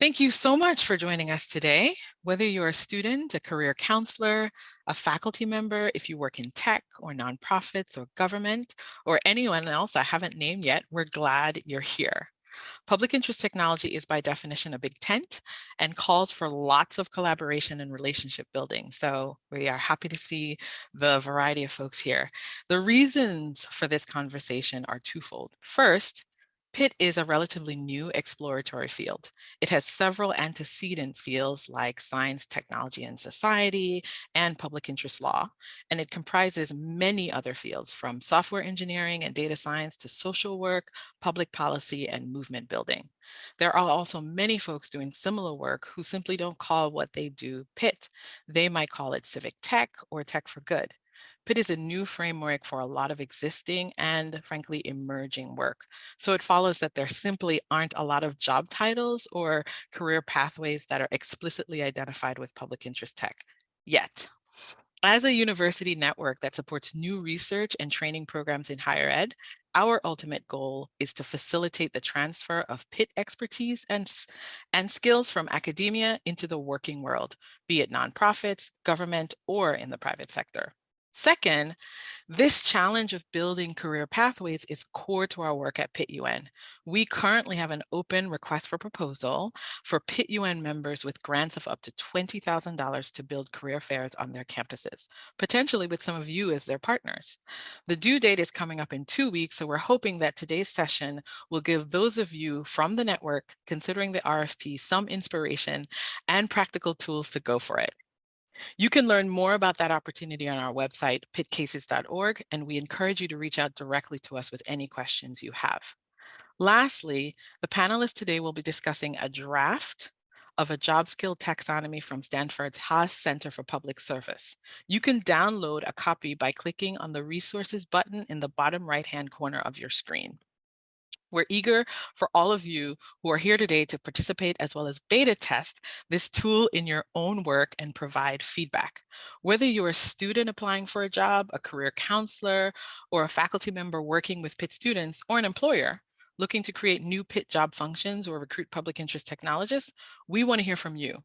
Thank you so much for joining us today. Whether you're a student, a career counselor, a faculty member, if you work in tech or nonprofits or government, or anyone else I haven't named yet, we're glad you're here. Public interest technology is by definition a big tent and calls for lots of collaboration and relationship building. So we are happy to see the variety of folks here. The reasons for this conversation are twofold. First, PIT is a relatively new exploratory field. It has several antecedent fields like science, technology, and society, and public interest law, and it comprises many other fields from software engineering and data science to social work, public policy, and movement building. There are also many folks doing similar work who simply don't call what they do PIT. They might call it civic tech or tech for good. PIT is a new framework for a lot of existing and frankly emerging work. So it follows that there simply aren't a lot of job titles or career pathways that are explicitly identified with public interest tech yet. As a university network that supports new research and training programs in higher ed, our ultimate goal is to facilitate the transfer of PIT expertise and, and skills from academia into the working world, be it nonprofits, government, or in the private sector. Second, this challenge of building career pathways is core to our work at PIT UN. We currently have an open request for proposal for PIT UN members with grants of up to $20,000 to build career fairs on their campuses, potentially with some of you as their partners. The due date is coming up in two weeks, so we're hoping that today's session will give those of you from the network considering the RFP some inspiration and practical tools to go for it. You can learn more about that opportunity on our website, pitcases.org, and we encourage you to reach out directly to us with any questions you have. Lastly, the panelists today will be discussing a draft of a job skill taxonomy from Stanford's Haas Center for Public Service. You can download a copy by clicking on the resources button in the bottom right-hand corner of your screen. We're eager for all of you who are here today to participate as well as beta test this tool in your own work and provide feedback. Whether you're a student applying for a job, a career counselor, or a faculty member working with PIT students, or an employer looking to create new PIT job functions or recruit public interest technologists, we want to hear from you.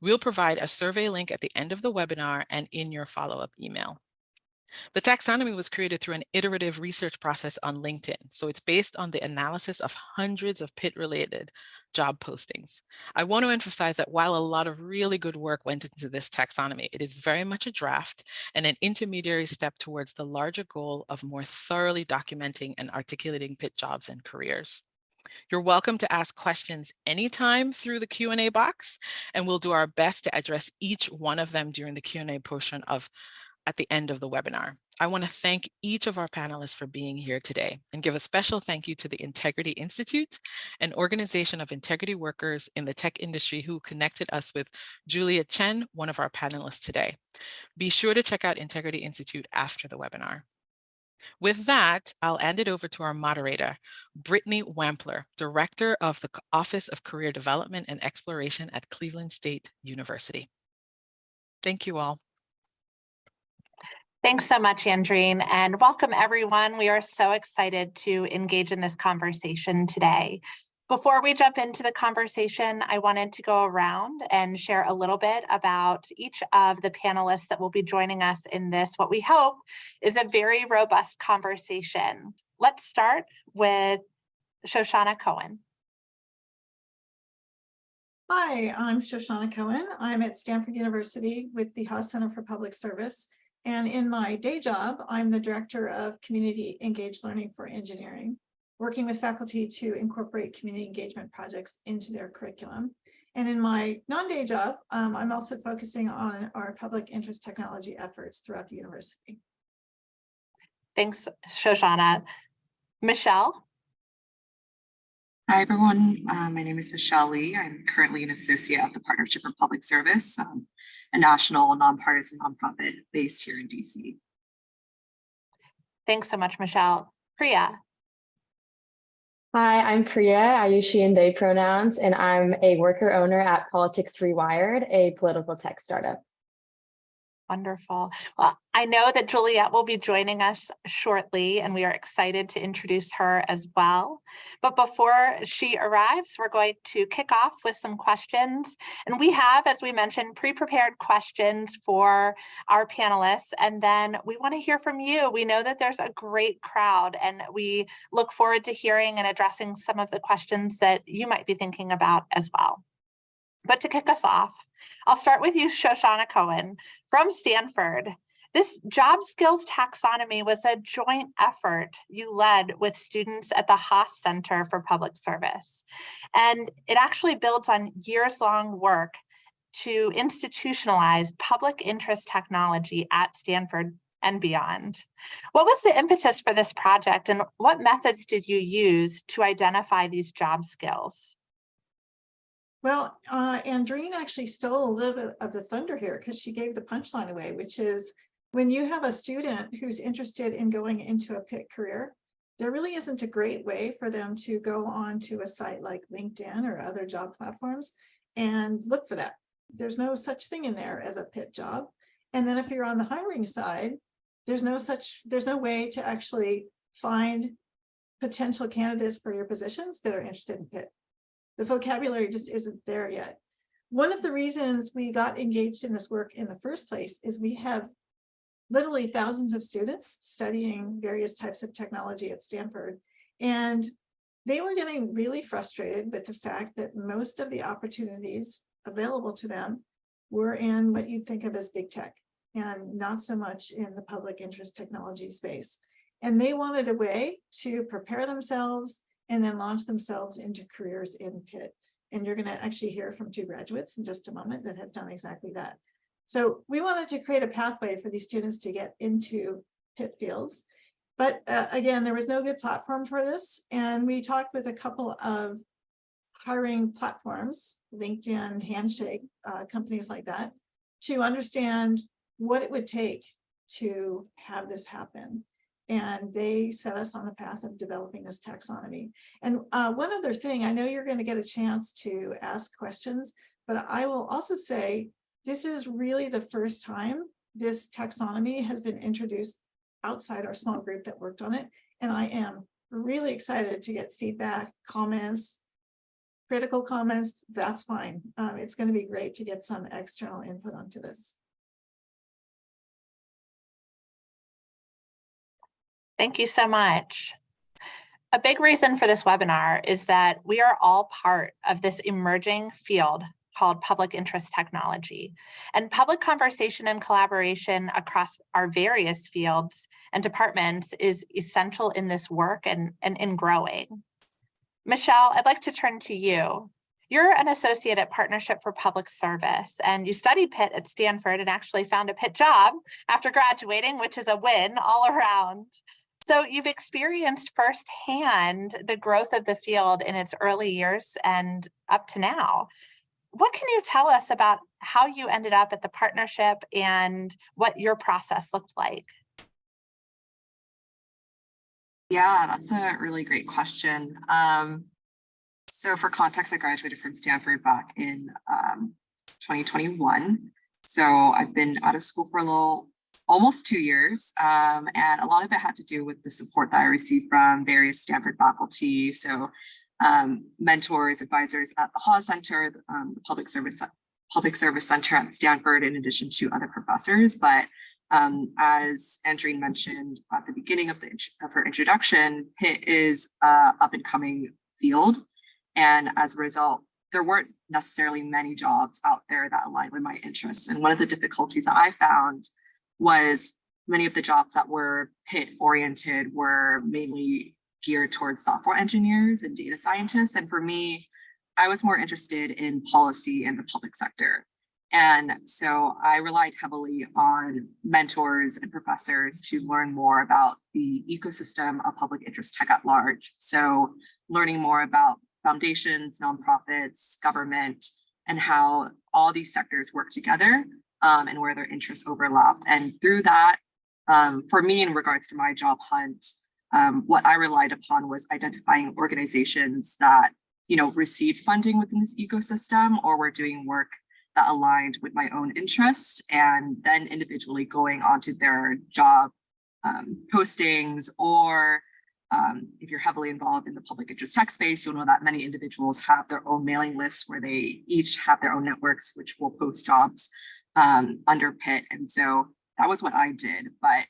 We'll provide a survey link at the end of the webinar and in your follow-up email. The taxonomy was created through an iterative research process on LinkedIn. So it's based on the analysis of hundreds of PIT related job postings. I want to emphasize that while a lot of really good work went into this taxonomy, it is very much a draft and an intermediary step towards the larger goal of more thoroughly documenting and articulating PIT jobs and careers. You're welcome to ask questions anytime through the Q&A box, and we'll do our best to address each one of them during the Q&A portion of at the end of the webinar. I want to thank each of our panelists for being here today and give a special thank you to the Integrity Institute, an organization of integrity workers in the tech industry who connected us with Juliet Shen, one of our panelists today. Be sure to check out Integrity Institute after the webinar. With that, I'll hand it over to our moderator, Brittany Wampler, Director of the Office of Career Development and Exploration at Cleveland State University. Thank you all. Thanks so much, Andreen, and welcome everyone. We are so excited to engage in this conversation today. Before we jump into the conversation, I wanted to go around and share a little bit about each of the panelists that will be joining us in this, what we hope is a very robust conversation. Let's start with Shoshana Cohen. Hi, I'm Shoshana Cohen. I'm at Stanford University with the Haas Center for Public Service. And in my day job, I'm the director of community engaged learning for engineering, working with faculty to incorporate community engagement projects into their curriculum. And in my non-day job, um, I'm also focusing on our public interest technology efforts throughout the university. Thanks, Shoshana. Michelle? Hi, everyone. Uh, my name is Michelle Lee. I'm currently an associate at the Partnership for Public Service. Um, a national nonpartisan nonprofit based here in DC. Thanks so much, Michelle. Priya. Hi, I'm Priya. I use she and they pronouns, and I'm a worker owner at Politics Rewired, a political tech startup. Wonderful. Well, I know that Juliet will be joining us shortly and we are excited to introduce her as well. But before she arrives, we're going to kick off with some questions. And we have, as we mentioned, pre-prepared questions for our panelists. And then we want to hear from you. We know that there's a great crowd and we look forward to hearing and addressing some of the questions that you might be thinking about as well. But to kick us off, I'll start with you, Shoshana Cohen from Stanford. This job skills taxonomy was a joint effort you led with students at the Haas Center for Public Service. And it actually builds on years long work to institutionalize public interest technology at Stanford and beyond. What was the impetus for this project and what methods did you use to identify these job skills? Well, uh, Andreen actually stole a little bit of the thunder here because she gave the punchline away, which is when you have a student who's interested in going into a PIT career, there really isn't a great way for them to go on to a site like LinkedIn or other job platforms and look for that. There's no such thing in there as a PIT job. And then if you're on the hiring side, there's no such, there's no way to actually find potential candidates for your positions that are interested in PIT the vocabulary just isn't there yet. One of the reasons we got engaged in this work in the first place is we have literally thousands of students studying various types of technology at Stanford. And they were getting really frustrated with the fact that most of the opportunities available to them were in what you'd think of as big tech and not so much in the public interest technology space. And they wanted a way to prepare themselves and then launch themselves into careers in PIT. And you're going to actually hear from two graduates in just a moment that have done exactly that. So we wanted to create a pathway for these students to get into PIT fields. But uh, again, there was no good platform for this. And we talked with a couple of hiring platforms, LinkedIn, Handshake, uh, companies like that, to understand what it would take to have this happen and they set us on the path of developing this taxonomy. And uh, one other thing, I know you're going to get a chance to ask questions, but I will also say this is really the first time this taxonomy has been introduced outside our small group that worked on it. And I am really excited to get feedback, comments, critical comments, that's fine. Um, it's going to be great to get some external input onto this. Thank you so much. A big reason for this webinar is that we are all part of this emerging field called public interest technology. And public conversation and collaboration across our various fields and departments is essential in this work and, and in growing. Michelle, I'd like to turn to you. You're an associate at Partnership for Public Service and you studied PIT at Stanford and actually found a PIT job after graduating, which is a win all around. So you've experienced firsthand the growth of the field in its early years and up to now. What can you tell us about how you ended up at the partnership and what your process looked like? Yeah, that's a really great question. Um, so for context, I graduated from Stanford back in um, 2021. So I've been out of school for a little almost two years. Um, and a lot of it had to do with the support that I received from various Stanford faculty. So um, mentors, advisors at the Haas Center, um, the Public Service Public Service Center at Stanford, in addition to other professors. But um, as Andreen mentioned at the beginning of, the, of her introduction, PIT is a up and coming field. And as a result, there weren't necessarily many jobs out there that aligned with my interests. And one of the difficulties that I found was many of the jobs that were PIT oriented were mainly geared towards software engineers and data scientists. And for me, I was more interested in policy and the public sector. And so I relied heavily on mentors and professors to learn more about the ecosystem of public interest tech at large. So learning more about foundations, nonprofits, government, and how all these sectors work together um, and where their interests overlapped. And through that, um, for me, in regards to my job hunt, um, what I relied upon was identifying organizations that, you know, received funding within this ecosystem or were doing work that aligned with my own interests and then individually going onto their job um, postings or um, if you're heavily involved in the public interest tech space, you'll know that many individuals have their own mailing lists where they each have their own networks, which will post jobs um, under PIT. And so that was what I did, but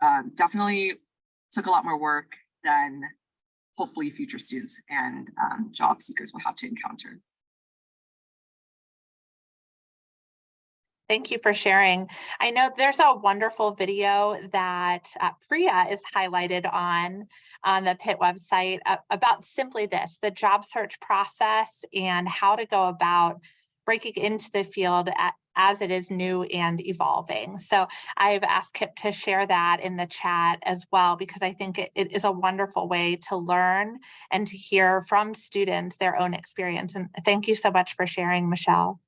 um, definitely took a lot more work than hopefully future students and um, job seekers will have to encounter. Thank you for sharing. I know there's a wonderful video that uh, Priya is highlighted on on the PIT website uh, about simply this, the job search process and how to go about breaking into the field at, as it is new and evolving. So I've asked Kip to share that in the chat as well, because I think it, it is a wonderful way to learn and to hear from students their own experience. And thank you so much for sharing, Michelle.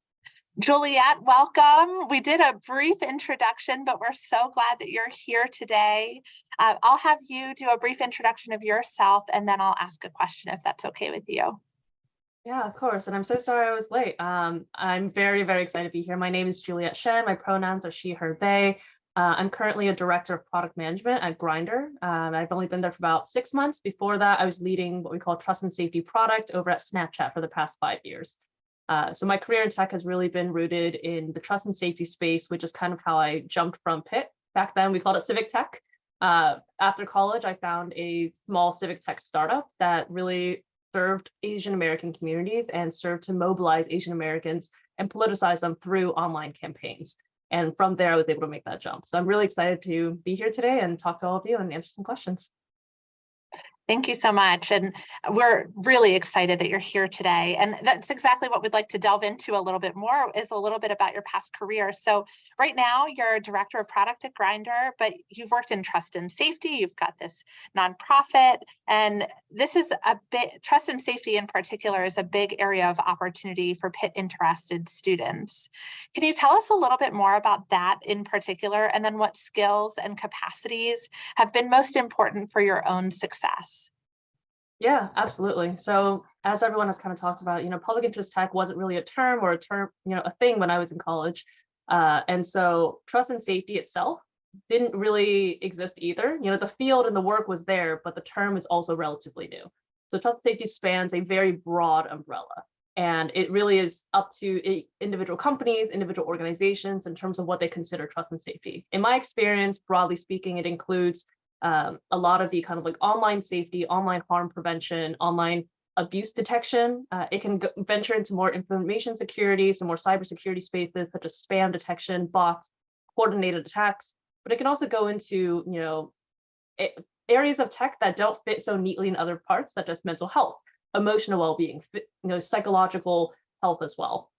Juliet, welcome. We did a brief introduction, but we're so glad that you're here today. Uh, I'll have you do a brief introduction of yourself, and then I'll ask a question if that's okay with you. Yeah, of course. And I'm so sorry I was late. Um, I'm very, very excited to be here. My name is Juliet Shen. My pronouns are she, her, they. Uh, I'm currently a director of product management at Grindr. Um, I've only been there for about six months. Before that, I was leading what we call trust and safety product over at Snapchat for the past five years. Uh, so my career in tech has really been rooted in the trust and safety space, which is kind of how I jumped from PIT. Back then we called it civic tech. Uh, after college, I found a small civic tech startup that really served Asian American communities and served to mobilize Asian Americans and politicize them through online campaigns. And from there, I was able to make that jump. So I'm really excited to be here today and talk to all of you and answer some questions. Thank you so much. And we're really excited that you're here today. And that's exactly what we'd like to delve into a little bit more is a little bit about your past career. So right now you're a director of product at Grindr, but you've worked in trust and safety. You've got this nonprofit and this is a bit trust and safety in particular is a big area of opportunity for PIT interested students. Can you tell us a little bit more about that in particular and then what skills and capacities have been most important for your own success? Yeah, absolutely. So as everyone has kind of talked about, you know, public interest tech wasn't really a term or a term, you know, a thing when I was in college. Uh, and so trust and safety itself didn't really exist either. You know, the field and the work was there, but the term is also relatively new. So trust and safety spans a very broad umbrella. And it really is up to individual companies, individual organizations in terms of what they consider trust and safety. In my experience, broadly speaking, it includes um, a lot of the kind of like online safety, online harm prevention, online abuse detection. Uh, it can venture into more information security, some more cybersecurity spaces such as spam detection, bots, coordinated attacks. But it can also go into, you know, areas of tech that don't fit so neatly in other parts, such as mental health, emotional well-being, you know, psychological health as well.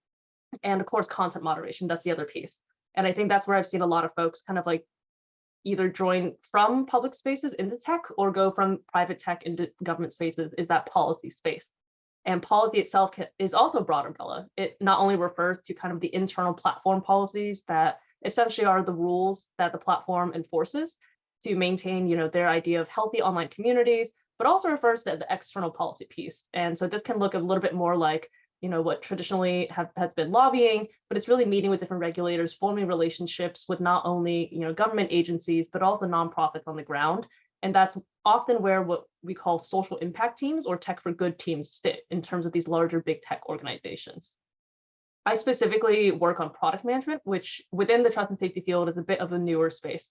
And of course, content moderation, that's the other piece. And I think that's where I've seen a lot of folks kind of like either join from public spaces into tech or go from private tech into government spaces is that policy space. And policy itself is also a broad umbrella. It not only refers to kind of the internal platform policies that essentially are the rules that the platform enforces to maintain, you know, their idea of healthy online communities, but also refers to the external policy piece. And so this can look a little bit more like you know, what traditionally have, has been lobbying, but it's really meeting with different regulators, forming relationships with not only, you know, government agencies, but also nonprofits on the ground. And that's often where what we call social impact teams or tech for good teams sit in terms of these larger big tech organizations. I specifically work on product management, which within the trust and safety field is a bit of a newer space.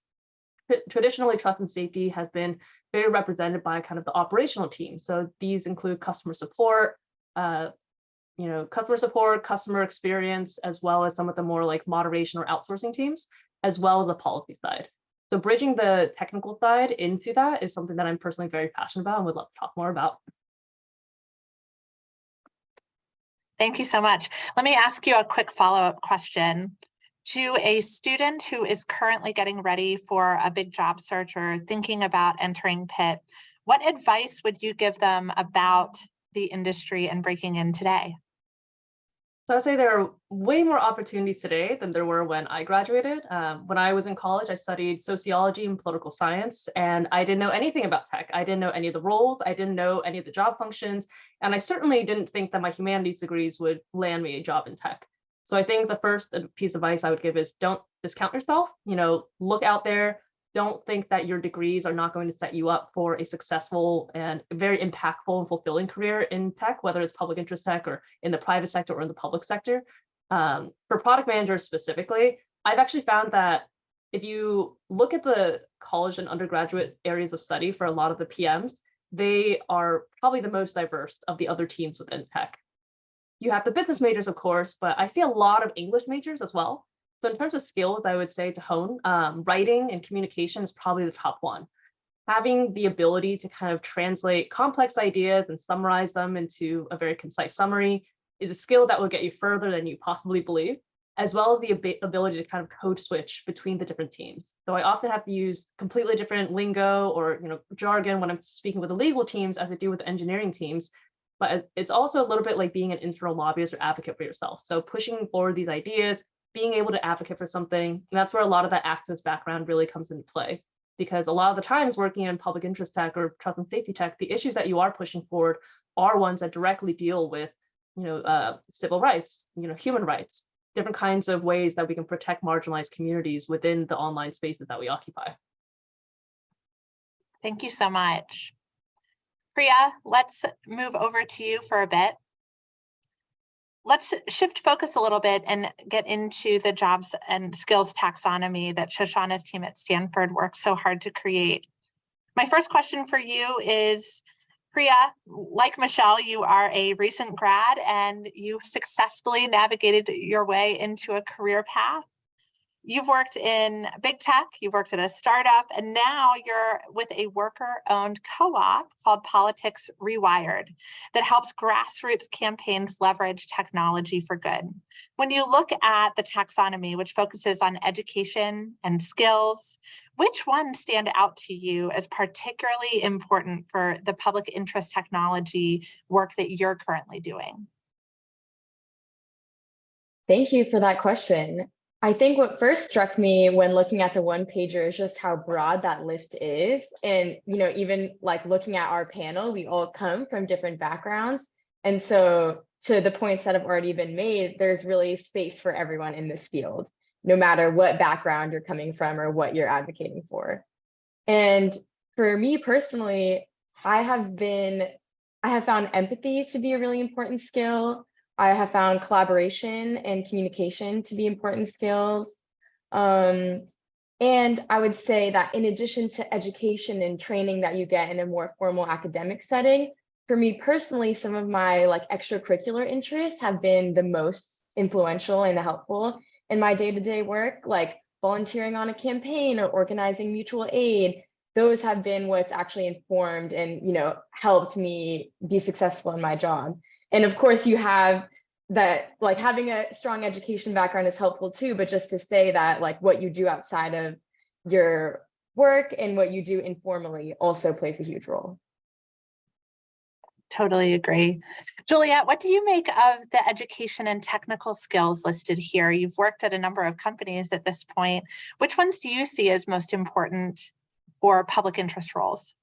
Traditionally, trust and safety has been very represented by kind of the operational team. So these include customer support, uh, you know, customer support, customer experience, as well as some of the more like moderation or outsourcing teams, as well as the policy side. So bridging the technical side into that is something that I'm personally very passionate about and would love to talk more about. Thank you so much. Let me ask you a quick follow-up question. To a student who is currently getting ready for a big job search or thinking about entering PIT, what advice would you give them about the industry and breaking in today? So I'd say there are way more opportunities today than there were when I graduated. Um, when I was in college, I studied sociology and political science, and I didn't know anything about tech. I didn't know any of the roles. I didn't know any of the job functions. And I certainly didn't think that my humanities degrees would land me a job in tech. So I think the first piece of advice I would give is don't discount yourself, you know, look out there. Don't think that your degrees are not going to set you up for a successful and very impactful and fulfilling career in tech, whether it's public interest tech or in the private sector or in the public sector. Um, for product managers specifically, I've actually found that if you look at the college and undergraduate areas of study for a lot of the PMs, they are probably the most diverse of the other teams within tech. You have the business majors, of course, but I see a lot of English majors as well. So in terms of skills, I would say to hone, um, writing and communication is probably the top one. Having the ability to kind of translate complex ideas and summarize them into a very concise summary is a skill that will get you further than you possibly believe, as well as the ab ability to kind of code switch between the different teams. So I often have to use completely different lingo or you know jargon when I'm speaking with the legal teams as I do with the engineering teams. But it's also a little bit like being an internal lobbyist or advocate for yourself. So pushing forward these ideas, being able to advocate for something, and that's where a lot of that access background really comes into play. Because a lot of the times working in public interest tech or trust and safety tech, the issues that you are pushing forward are ones that directly deal with you know, uh, civil rights, you know, human rights, different kinds of ways that we can protect marginalized communities within the online spaces that we occupy. Thank you so much. Priya, let's move over to you for a bit. Let's shift focus a little bit and get into the jobs and skills taxonomy that Shoshana's team at Stanford worked so hard to create. My first question for you is, Priya, like Michelle, you are a recent grad and you successfully navigated your way into a career path. You've worked in big tech, you've worked at a startup, and now you're with a worker-owned co-op called Politics Rewired that helps grassroots campaigns leverage technology for good. When you look at the taxonomy, which focuses on education and skills, which ones stand out to you as particularly important for the public interest technology work that you're currently doing? Thank you for that question. I think what first struck me when looking at the one pager is just how broad that list is. And, you know, even like looking at our panel, we all come from different backgrounds. And so to the points that have already been made, there's really space for everyone in this field, no matter what background you're coming from or what you're advocating for. And for me personally, I have been, I have found empathy to be a really important skill. I have found collaboration and communication to be important skills. Um, and I would say that in addition to education and training that you get in a more formal academic setting, for me personally, some of my like extracurricular interests have been the most influential and helpful in my day-to-day -day work, like volunteering on a campaign or organizing mutual aid. Those have been what's actually informed and you know helped me be successful in my job. And of course you have that like having a strong education background is helpful too, but just to say that like what you do outside of your work and what you do informally also plays a huge role. Totally agree. Juliet, what do you make of the education and technical skills listed here? You've worked at a number of companies at this point. Which ones do you see as most important for public interest roles?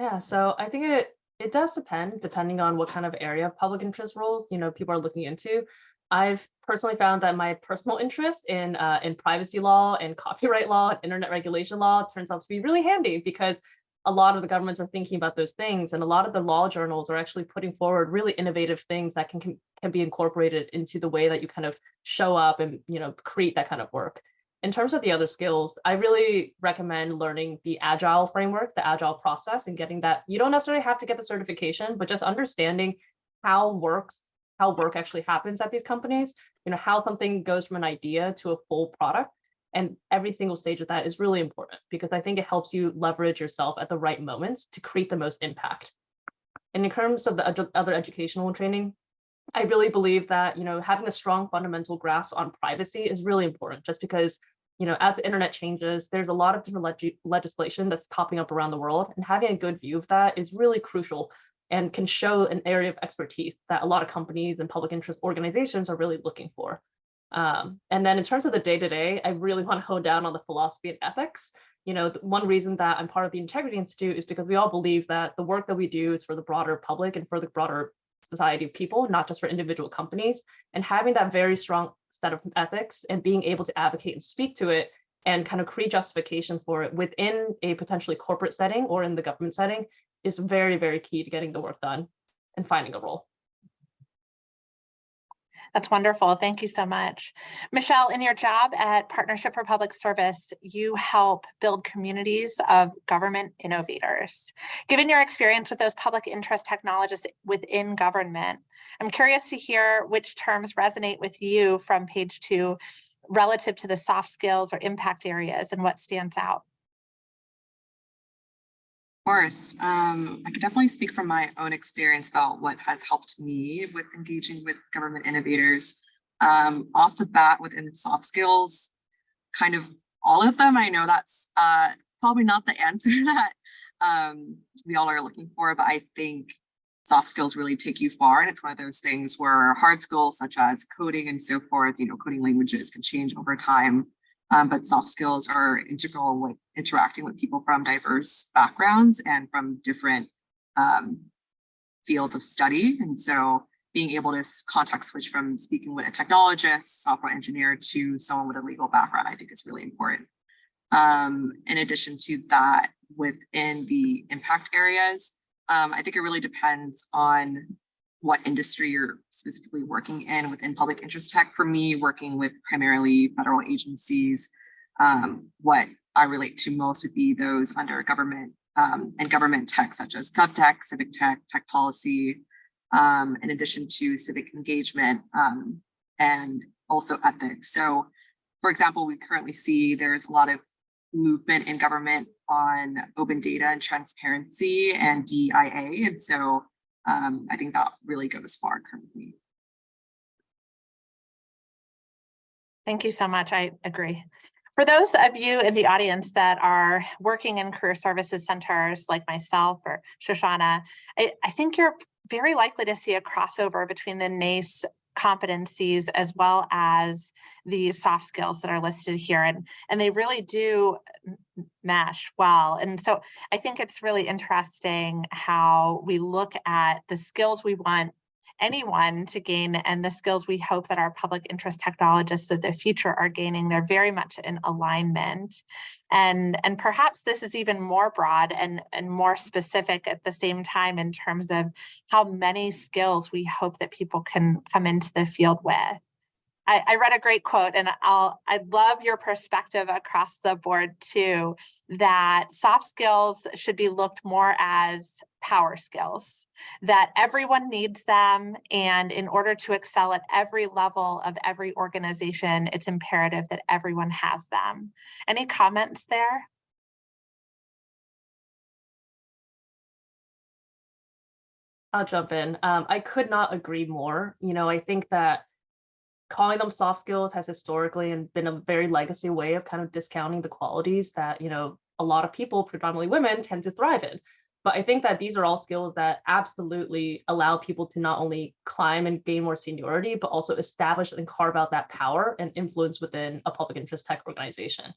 Yeah, so I think it it does depend, depending on what kind of area of public interest role, you know, people are looking into. I've personally found that my personal interest in uh, in privacy law and copyright law and internet regulation law turns out to be really handy because a lot of the governments are thinking about those things and a lot of the law journals are actually putting forward really innovative things that can, can, can be incorporated into the way that you kind of show up and you know create that kind of work in terms of the other skills, I really recommend learning the agile framework, the agile process and getting that. You don't necessarily have to get the certification, but just understanding how works, how work actually happens at these companies, you know, how something goes from an idea to a full product. And every single stage of that is really important because I think it helps you leverage yourself at the right moments to create the most impact. And in terms of the other educational training, I really believe that, you know, having a strong fundamental grasp on privacy is really important just because, you know, as the internet changes, there's a lot of different leg legislation that's popping up around the world and having a good view of that is really crucial and can show an area of expertise that a lot of companies and public interest organizations are really looking for. Um, and then in terms of the day-to-day, -day, I really want to hone down on the philosophy and ethics. You know, one reason that I'm part of the Integrity Institute is because we all believe that the work that we do is for the broader public and for the broader society of people, not just for individual companies. And having that very strong set of ethics and being able to advocate and speak to it and kind of create justification for it within a potentially corporate setting or in the government setting is very, very key to getting the work done and finding a role. That's wonderful. Thank you so much. Michelle, in your job at Partnership for Public Service, you help build communities of government innovators. Given your experience with those public interest technologists within government, I'm curious to hear which terms resonate with you from page two relative to the soft skills or impact areas and what stands out. Course, um, I can definitely speak from my own experience about what has helped me with engaging with government innovators. Um, off the bat within soft skills, kind of all of them, I know that's uh, probably not the answer that um, we all are looking for, but I think soft skills really take you far. And it's one of those things where hard skills such as coding and so forth, you know, coding languages can change over time. Um, but soft skills are integral with interacting with people from diverse backgrounds and from different um, fields of study. And so being able to context switch from speaking with a technologist, software engineer to someone with a legal background, I think is really important. Um, in addition to that, within the impact areas, um, I think it really depends on what industry you're specifically working in within public interest tech. For me, working with primarily federal agencies, um, what I relate to most would be those under government um, and government tech, such as GovTech, civic tech, tech policy, um, in addition to civic engagement um, and also ethics. So, for example, we currently see there's a lot of movement in government on open data and transparency and DIA. And so um, I think that really goes far currently. Thank you so much. I agree. For those of you in the audience that are working in career services centers like myself or Shoshana, I, I think you're very likely to see a crossover between the NACE competencies as well as the soft skills that are listed here and and they really do mesh well and so i think it's really interesting how we look at the skills we want anyone to gain and the skills we hope that our public interest technologists of the future are gaining they're very much in alignment. And and perhaps this is even more broad and and more specific at the same time in terms of how many skills we hope that people can come into the field with I, I read a great quote and I'll I love your perspective across the board too, that soft skills should be looked more as power skills, that everyone needs them. And in order to excel at every level of every organization, it's imperative that everyone has them. Any comments there? I'll jump in. Um, I could not agree more. You know, I think that calling them soft skills has historically and been a very legacy way of kind of discounting the qualities that, you know, a lot of people, predominantly women, tend to thrive in. But I think that these are all skills that absolutely allow people to not only climb and gain more seniority, but also establish and carve out that power and influence within a public interest tech organization.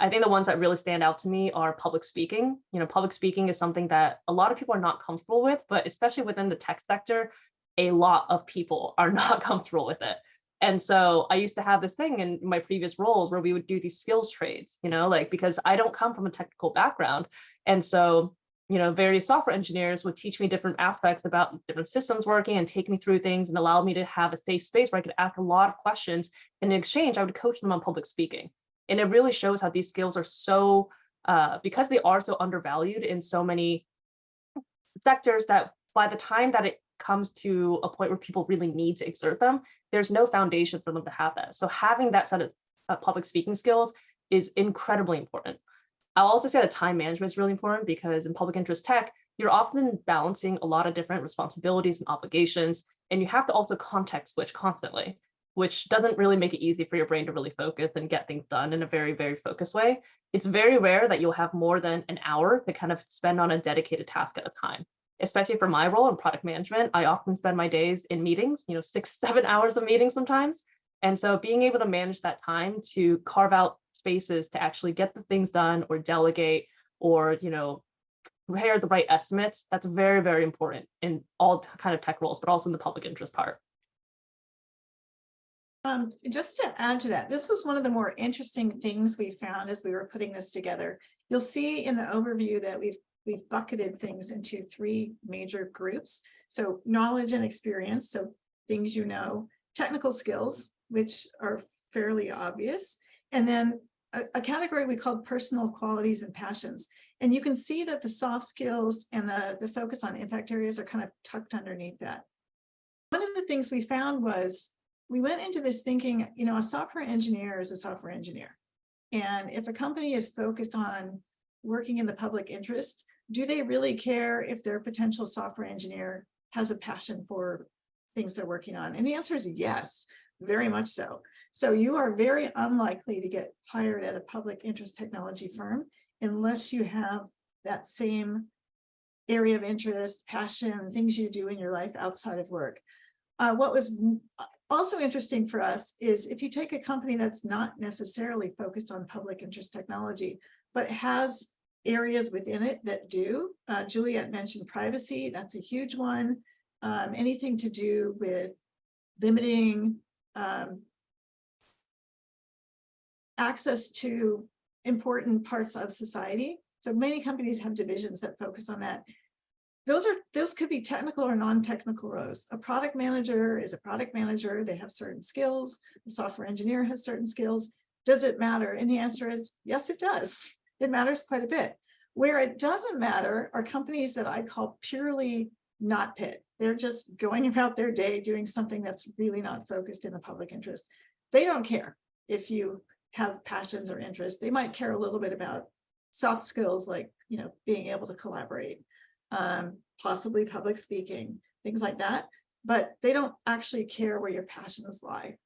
I think the ones that really stand out to me are public speaking. You know, public speaking is something that a lot of people are not comfortable with, but especially within the tech sector, a lot of people are not comfortable with it. And so I used to have this thing in my previous roles where we would do these skills trades, you know, like because I don't come from a technical background. And so, you know, various software engineers would teach me different aspects about different systems working and take me through things and allow me to have a safe space where I could ask a lot of questions. And in exchange, I would coach them on public speaking. And it really shows how these skills are so, uh, because they are so undervalued in so many sectors that by the time that it comes to a point where people really need to exert them, there's no foundation for them to have that. So having that set of uh, public speaking skills is incredibly important. I'll also say that time management is really important because in public interest tech, you're often balancing a lot of different responsibilities and obligations, and you have to also context switch constantly, which doesn't really make it easy for your brain to really focus and get things done in a very, very focused way. It's very rare that you'll have more than an hour to kind of spend on a dedicated task at a time especially for my role in product management, I often spend my days in meetings, you know, six, seven hours of meetings sometimes. And so being able to manage that time to carve out spaces to actually get the things done or delegate or, you know, prepare the right estimates. That's very, very important in all kind of tech roles, but also in the public interest part. Um, just to add to that, this was one of the more interesting things we found as we were putting this together. You'll see in the overview that we've, we've bucketed things into three major groups. So knowledge and experience, so things you know, technical skills, which are fairly obvious, and then a, a category we called personal qualities and passions. And you can see that the soft skills and the, the focus on impact areas are kind of tucked underneath that. One of the things we found was we went into this thinking, you know, a software engineer is a software engineer. And if a company is focused on working in the public interest, do they really care if their potential software engineer has a passion for things they're working on? And the answer is yes, very much so. So you are very unlikely to get hired at a public interest technology firm unless you have that same area of interest, passion, things you do in your life outside of work. Uh, what was also interesting for us is if you take a company that's not necessarily focused on public interest technology, but has areas within it that do. Uh, Juliet mentioned privacy, that's a huge one. Um, anything to do with limiting um, access to important parts of society. So many companies have divisions that focus on that. Those are those could be technical or non-technical roles. A product manager is a product manager. They have certain skills. A software engineer has certain skills. Does it matter? And the answer is yes, it does. It matters quite a bit. Where it doesn't matter are companies that I call purely not pit. They're just going about their day doing something that's really not focused in the public interest. They don't care if you have passions or interests. They might care a little bit about soft skills like, you know, being able to collaborate, um, possibly public speaking, things like that. But they don't actually care where your passions lie.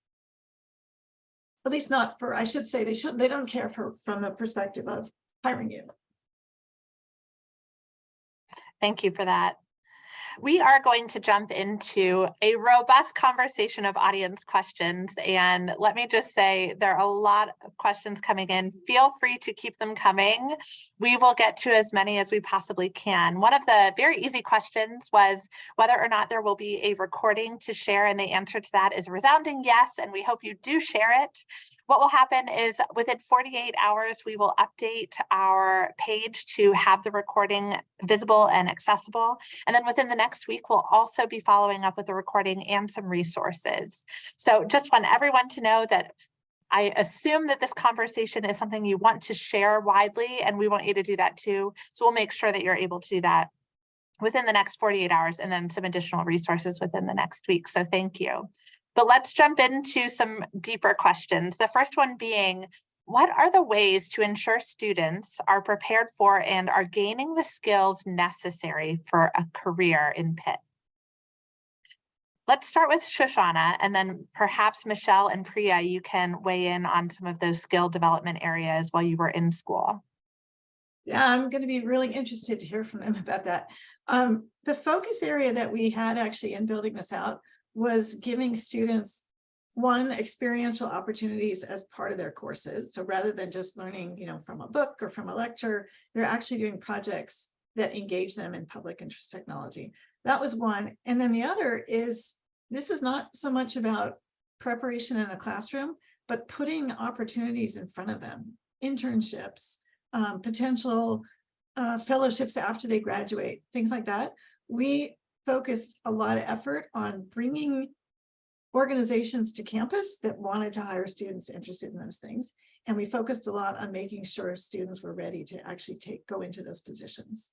At least not for, I should say, they should, they don't care for from the perspective of hiring you. Thank you for that. We are going to jump into a robust conversation of audience questions. And let me just say, there are a lot of questions coming in. Feel free to keep them coming. We will get to as many as we possibly can. One of the very easy questions was whether or not there will be a recording to share. And the answer to that is a resounding yes. And we hope you do share it. What will happen is within 48 hours, we will update our page to have the recording visible and accessible. And then within the next week, we'll also be following up with the recording and some resources. So just want everyone to know that I assume that this conversation is something you want to share widely, and we want you to do that too. So we'll make sure that you're able to do that within the next 48 hours and then some additional resources within the next week. So thank you. But let's jump into some deeper questions. The first one being, what are the ways to ensure students are prepared for and are gaining the skills necessary for a career in PIT? Let's start with Shoshana and then perhaps Michelle and Priya, you can weigh in on some of those skill development areas while you were in school. Yeah, I'm going to be really interested to hear from them about that. Um, the focus area that we had actually in building this out was giving students one experiential opportunities as part of their courses. So rather than just learning, you know, from a book or from a lecture, they're actually doing projects that engage them in public interest technology. That was one. And then the other is, this is not so much about preparation in a classroom, but putting opportunities in front of them, internships, um, potential uh, fellowships after they graduate, things like that. We focused a lot of effort on bringing organizations to campus that wanted to hire students interested in those things. And we focused a lot on making sure students were ready to actually take go into those positions.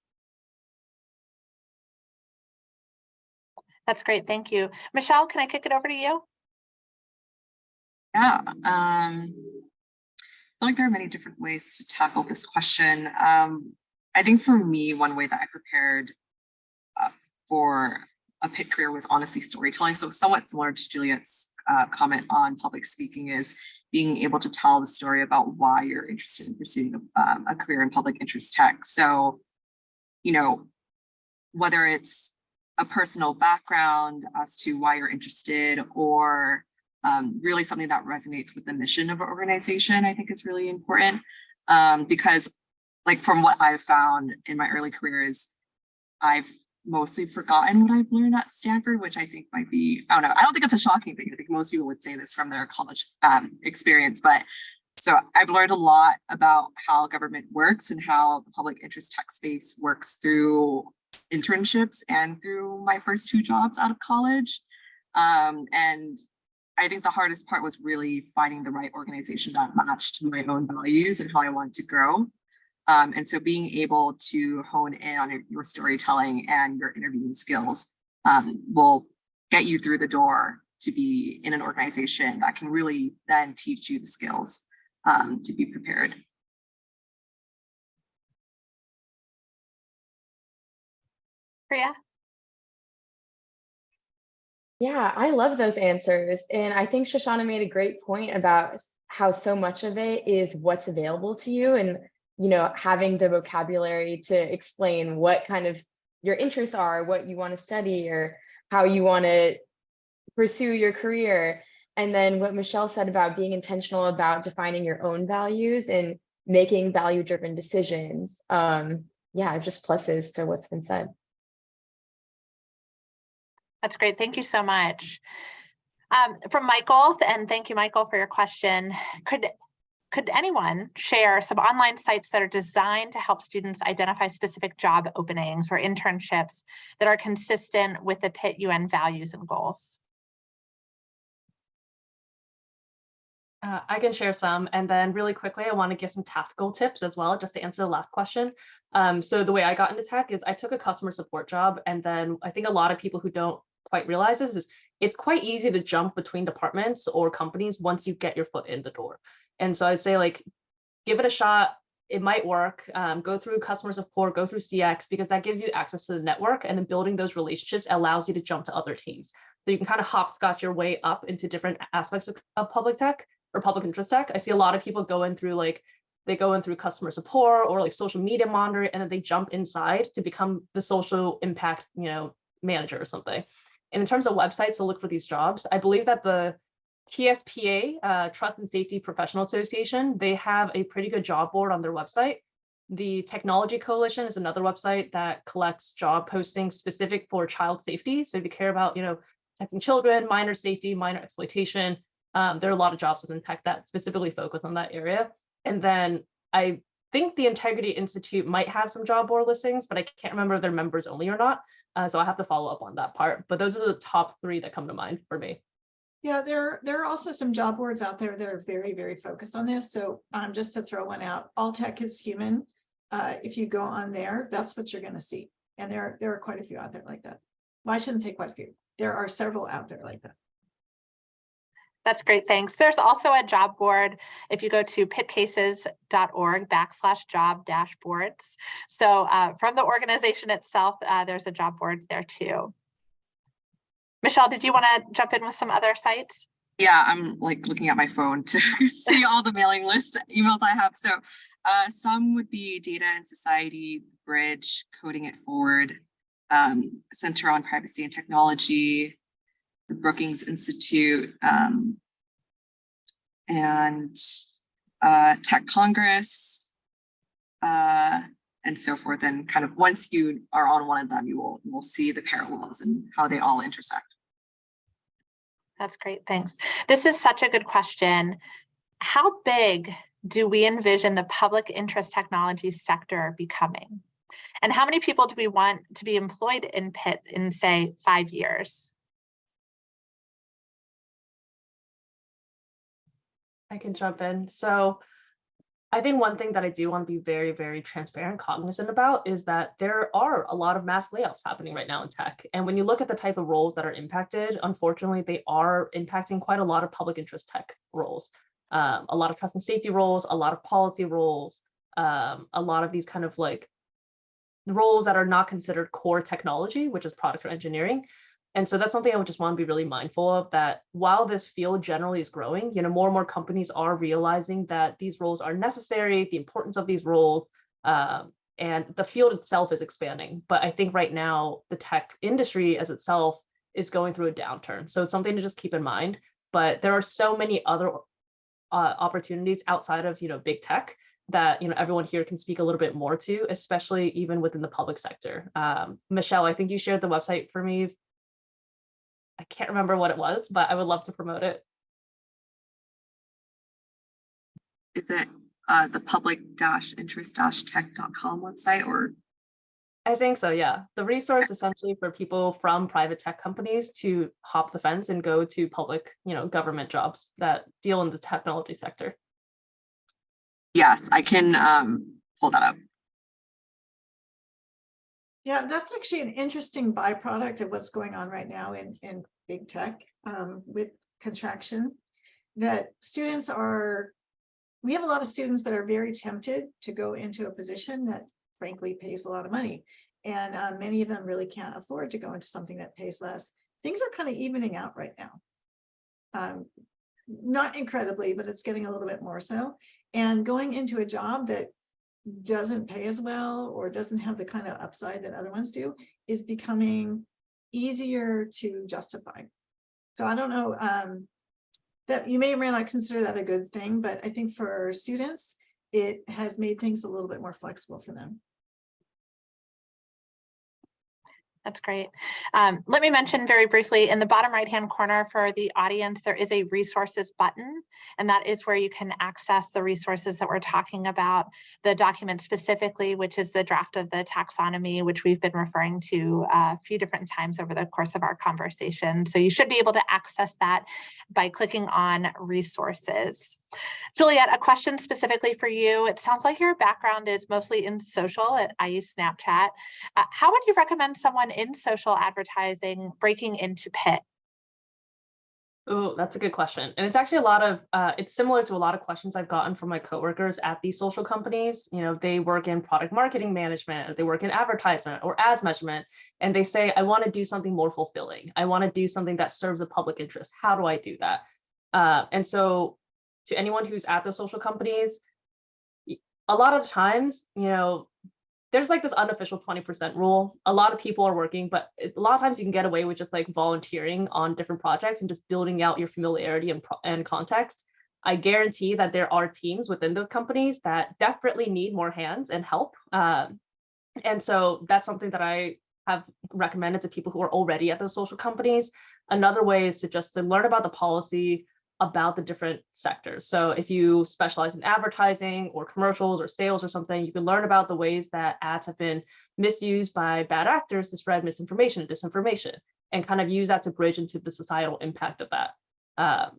That's great. Thank you. Michelle, can I kick it over to you? Yeah, um, I feel like there are many different ways to tackle this question. Um, I think for me, one way that I prepared for a pit career was honestly storytelling. So somewhat similar to Juliet's uh, comment on public speaking is being able to tell the story about why you're interested in pursuing um, a career in public interest tech. So, you know, whether it's a personal background as to why you're interested or um, really something that resonates with the mission of an organization, I think is really important um, because like from what I've found in my early career is I've mostly forgotten what I've learned at Stanford, which I think might be, I don't know, I don't think it's a shocking thing. I think most people would say this from their college um, experience, but so I've learned a lot about how government works and how the public interest tech space works through internships and through my first two jobs out of college. Um, and I think the hardest part was really finding the right organization that matched my own values and how I wanted to grow. Um, and so being able to hone in on your- your storytelling and your interviewing skills um, will get you through the door to be in an organization that can really then teach you the skills um, to be prepared. Priya? Yeah, I love those answers. And I think Shoshana made a great point about how so much of it is what's available to you and, you know, having the vocabulary to explain what kind of your interests are, what you want to study or how you want to pursue your career. And then what Michelle said about being intentional about defining your own values and making value driven decisions. Um, yeah, just pluses to what's been said. That's great. Thank you so much. Um, from Michael, and thank you, Michael, for your question. Could could anyone share some online sites that are designed to help students identify specific job openings or internships that are consistent with the PIT UN values and goals? Uh, I can share some, and then really quickly, I want to give some tactical tips as well, just to answer the last question. Um, so the way I got into tech is I took a customer support job, and then I think a lot of people who don't quite realize this is it's quite easy to jump between departments or companies once you get your foot in the door. And so I'd say like, give it a shot. It might work. Um, go through customer support, go through CX, because that gives you access to the network, and then building those relationships allows you to jump to other teams. So you can kind of hopscotch your way up into different aspects of, of public tech or public interest tech. I see a lot of people going through like they go in through customer support or like social media monitoring, and then they jump inside to become the social impact, you know, manager or something. And in terms of websites to look for these jobs, I believe that the TSPA, uh, Trust and Safety Professional Association, they have a pretty good job board on their website. The Technology Coalition is another website that collects job postings specific for child safety. So if you care about, you know, protecting children, minor safety, minor exploitation, um, there are a lot of jobs within tech that specifically focus on that area. And then I think the Integrity Institute might have some job board listings, but I can't remember if they're members only or not. Uh, so I have to follow up on that part. But those are the top three that come to mind for me. Yeah, there, there are also some job boards out there that are very, very focused on this. So um, just to throw one out, All Tech is Human. Uh, if you go on there, that's what you're gonna see. And there, there are quite a few out there like that. Well, I shouldn't say quite a few. There are several out there like that. That's great, thanks. There's also a job board if you go to pitcases.org backslash job dashboards. So uh, from the organization itself, uh, there's a job board there too. Michelle, did you want to jump in with some other sites? Yeah, I'm like looking at my phone to see all the mailing lists, emails I have. So uh, some would be Data and Society, Bridge, Coding It Forward, um, Center on Privacy and Technology, the Brookings Institute, um, and uh, Tech Congress, uh, and so forth. And kind of once you are on one of them, you will, you will see the parallels and how they all intersect. That's great, thanks. This is such a good question. How big do we envision the public interest technology sector becoming? And how many people do we want to be employed in PIT in, say, five years? I can jump in. So I think one thing that I do want to be very, very transparent, cognizant about is that there are a lot of mass layoffs happening right now in tech. And when you look at the type of roles that are impacted, unfortunately, they are impacting quite a lot of public interest tech roles. Um, a lot of trust and safety roles, a lot of policy roles, um, a lot of these kind of like roles that are not considered core technology, which is product or engineering. And so that's something I would just want to be really mindful of that while this field generally is growing, you know, more and more companies are realizing that these roles are necessary, the importance of these roles, um, and the field itself is expanding. But I think right now the tech industry as itself is going through a downturn. So it's something to just keep in mind. But there are so many other uh, opportunities outside of, you know, big tech that, you know, everyone here can speak a little bit more to, especially even within the public sector. Um, Michelle, I think you shared the website for me. I can't remember what it was, but I would love to promote it. Is it uh, the public dash interest dash tech.com website or? I think so, yeah. The resource essentially for people from private tech companies to hop the fence and go to public, you know, government jobs that deal in the technology sector. Yes, I can um, pull that up. Yeah, that's actually an interesting byproduct of what's going on right now in, in big tech um, with contraction. That students are, we have a lot of students that are very tempted to go into a position that frankly pays a lot of money. And uh, many of them really can't afford to go into something that pays less. Things are kind of evening out right now. Um, not incredibly, but it's getting a little bit more so. And going into a job that doesn't pay as well or doesn't have the kind of upside that other ones do is becoming easier to justify. So I don't know um, that you may or may not consider that a good thing, but I think for students, it has made things a little bit more flexible for them. That's great. Um, let me mention very briefly in the bottom right hand corner for the audience, there is a resources button, and that is where you can access the resources that we're talking about, the document specifically, which is the draft of the taxonomy, which we've been referring to a few different times over the course of our conversation. So you should be able to access that by clicking on resources. Juliet, a question specifically for you. It sounds like your background is mostly in social. at- I use Snapchat. Uh, how would you recommend someone in social advertising breaking into PIT? Oh, that's a good question. And it's actually a lot of, uh, it's similar to a lot of questions I've gotten from my coworkers at these social companies. You know, they work in product marketing management, they work in advertisement or ads measurement, and they say, I want to do something more fulfilling. I want to do something that serves a public interest. How do I do that? Uh, and so to anyone who's at the social companies, a lot of times, you know, there's like this unofficial 20% rule. A lot of people are working, but a lot of times you can get away with just like volunteering on different projects and just building out your familiarity and, and context. I guarantee that there are teams within the companies that desperately need more hands and help. Um, and so that's something that I have recommended to people who are already at those social companies. Another way is to just to learn about the policy, about the different sectors. So if you specialize in advertising or commercials or sales or something, you can learn about the ways that ads have been misused by bad actors to spread misinformation and disinformation and kind of use that to bridge into the societal impact of that. Um,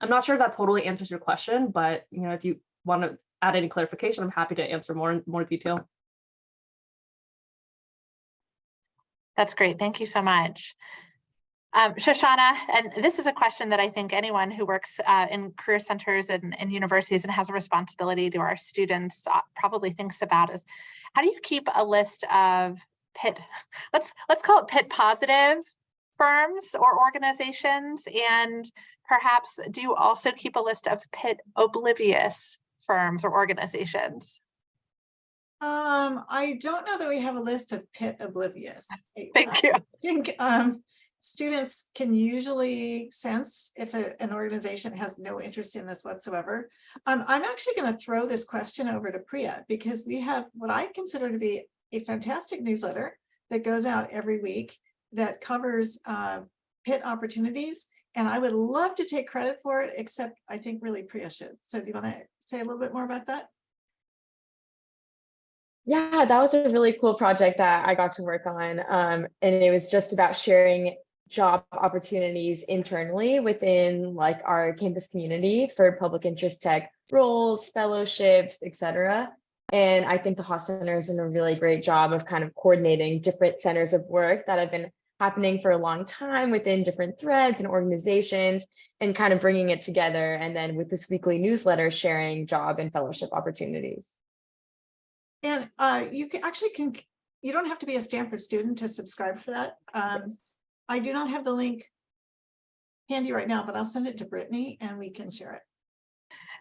I'm not sure if that totally answers your question, but you know, if you want to add any clarification, I'm happy to answer more in more detail. That's great. Thank you so much. Um, Shoshana, and this is a question that I think anyone who works uh, in career centers and, and universities and has a responsibility to our students uh, probably thinks about is how do you keep a list of PIT, let's, let's call it PIT positive firms or organizations? And perhaps do you also keep a list of PIT oblivious firms or organizations? Um, I don't know that we have a list of PIT oblivious. I- Thank you. I think um, students can usually sense if a- an organization has no interest in this whatsoever. Um, I'm actually going to throw this question over to Priya because we have what I consider to be a fantastic newsletter that goes out every week that covers uh, PIT opportunities. And I would love to take credit for it, except I think really Priya should. So do you want to say a little bit more about that? Yeah, that was a really cool project that I got to work on. Um, and it was just about sharing job opportunities internally within like our campus community for public interest tech roles, fellowships, etc. And I think the Haas Center has done a really great job of kind of coordinating different centers of work that have been happening for a long time within different threads and organizations and kind of bringing it together. And then with this weekly newsletter, sharing job and fellowship opportunities. And uh, you can actually can, you don't have to be a Stanford student to subscribe for that. Um, I do not have the link handy right now, but I'll send it to Brittany and we can share it.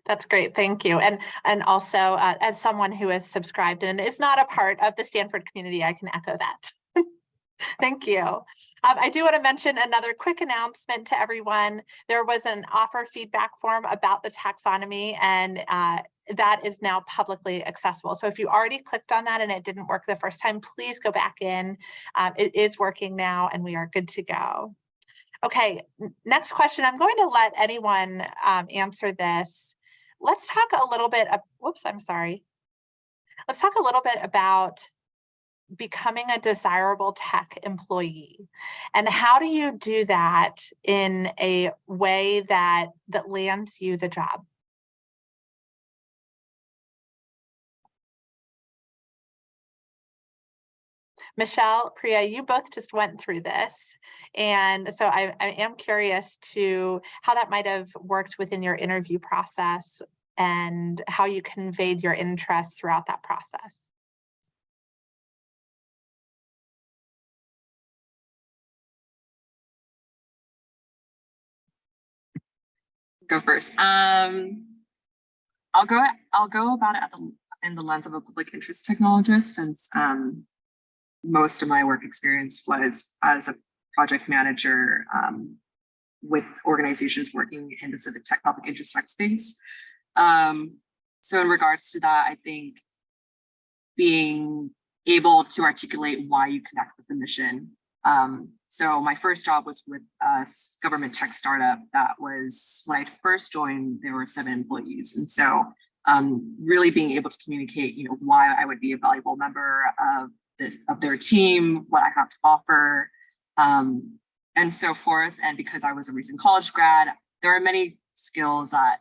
That's great. Thank you. And and also uh, as someone who is subscribed and is not a part of the Stanford community, I can echo that. Thank you. Um, I do want to mention another quick announcement to everyone. There was an offer feedback form about the taxonomy and uh, that is now publicly accessible. So if you already clicked on that and it didn't work the first time, please go back in. Um, it is working now and we are good to go. Okay, next question. I'm going to let anyone um, answer this. Let's talk a little bit, of, whoops, I'm sorry. Let's talk a little bit about becoming a desirable tech employee. And how do you do that in a way that that lands you the job? Michelle, Priya, you both just went through this. And so I, I am curious to how that might have worked within your interview process and how you conveyed your interest throughout that process. Go first. Um, I'll go, I'll go about it the, in the lens of a public interest technologist since um, most of my work experience was as a project manager um, with organizations working in the civic tech public interest tech space. Um, so in regards to that, I think being able to articulate why you connect with the mission um, so my first job was with a government tech startup that was, when I first joined, there were seven employees. And so um, really being able to communicate, you know, why I would be a valuable member of of their team, what I have to offer, um, and so forth. And because I was a recent college grad, there are many skills that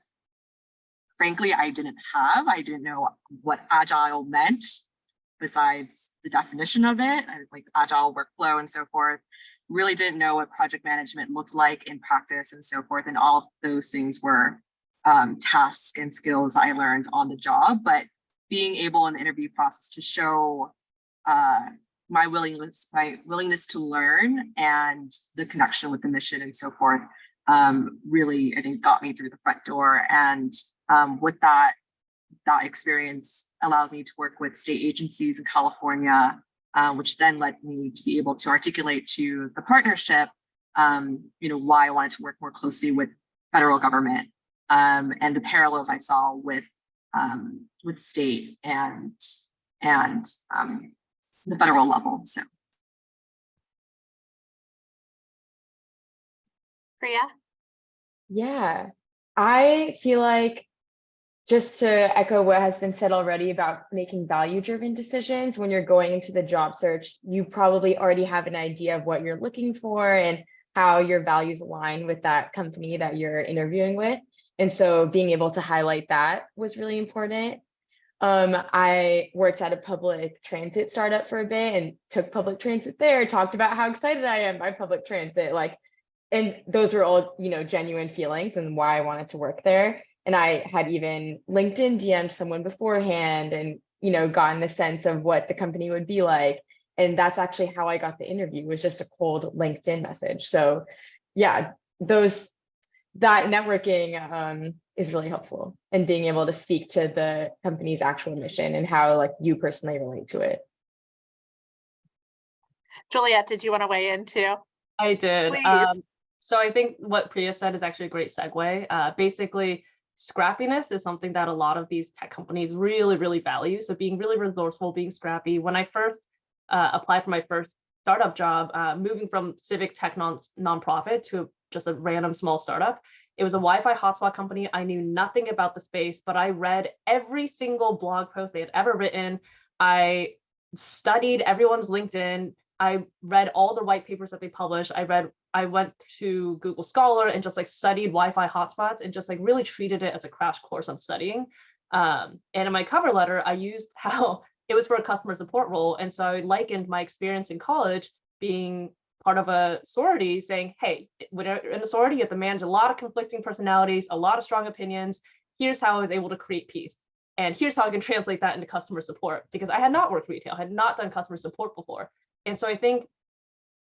frankly, I didn't have. I didn't know what agile meant besides the definition of it, like agile workflow and so forth. Really didn't know what project management looked like in practice and so forth. And all those things were um, tasks and skills I learned on the job, but being able in the interview process to show uh, my willingness, my willingness to learn and the connection with the mission and so forth um, really, I think, got me through the front door. And um, with that, that experience allowed me to work with state agencies in California, uh, which then led me to be able to articulate to the partnership, um, you know, why I wanted to work more closely with federal government um, and the parallels I saw with um, with state and and um, the federal level. So Priya? Yeah, I feel like just to echo what has been said already about making value driven decisions when you're going into the job search, you probably already have an idea of what you're looking for and how your values align with that company that you're interviewing with. And so being able to highlight that was really important. Um, I worked at a public transit startup for a bit and took public transit there, talked about how excited I am by public transit, like and those were all you know genuine feelings and why i wanted to work there and i had even linkedin dm'd someone beforehand and you know gotten the sense of what the company would be like and that's actually how i got the interview was just a cold linkedin message so yeah those that networking um, is really helpful and being able to speak to the company's actual mission and how like you personally relate to it Juliet, did you want to weigh in too? I did. Um, so I think what Priya said is actually a great segue. Uh, basically, scrappiness is something that a lot of these tech companies really, really value. So being really resourceful, being scrappy. When I first uh, applied for my first startup job, uh, moving from civic tech non nonprofit to just a random small startup, it was a Wi-Fi hotspot company. I knew nothing about the space, but I read every single blog post they had ever written. I studied everyone's LinkedIn. I read all the white papers that they published. I read, I went to Google Scholar and just like studied Wi-Fi hotspots and just like really treated it as a crash course on studying. Um, and in my cover letter, I used how it was for a customer support role. And so I likened my experience in college being part of a sorority saying, hey, when you're in a sorority, you have to manage a lot of conflicting personalities, a lot of strong opinions. Here's how I was able to create peace. And here's how I can translate that into customer support because I had not worked retail, had not done customer support before. And so I think